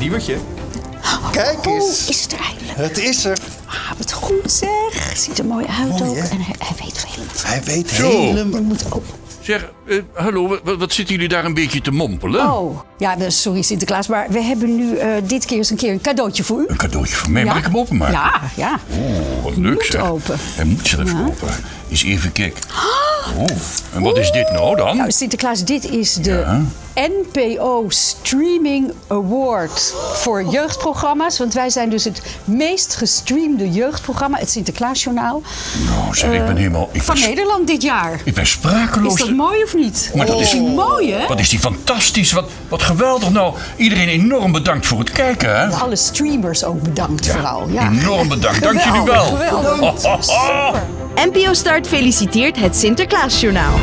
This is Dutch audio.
Diewertje. Kijk Oh, eens. is het er eindelijk? Het is er. Ah, wat goed zeg. Ziet er mooi uit Mooi, ook. hè? En hij, hij weet veel. Hij weet Zo. helemaal... We moeten open. Zeg, eh, hallo, wat, wat zitten jullie daar een beetje te mompelen? Oh, ja, we- sorry Sinterklaas, maar we hebben nu eh, dit keer eens een keer een cadeautje voor u. Een cadeautje voor mij. Mag ik hem openmaken? Ja, ja. Oh, wat leuk moet zeg. open. Hij moet zelf open. Eens even kijken. Oh, en wat is dit nou dan? Nou, Sinterklaas, dit is de NPO Streaming Award voor jeugdprogramma's. Want wij zijn dus het meest gestreamde jeugdprogramma, het Sinterklaasjournaal, Nou, zeg, ik ben helemaal... Ik van ben, Nederland dit jaar. ik ben sprakeloos. Is dat mooi of niet? Maar dat is- mooi, hè? Wat is die fantastisch. Wat, wat geweldig nou. Iedereen enorm bedankt voor het kijken, hè? Alle streamers ook bedankt vooral. Ja. Enorm bedankt. Dank jullie wel. Geweldig, ho. NPO Start feliciteert het Sinterklaasjournaal.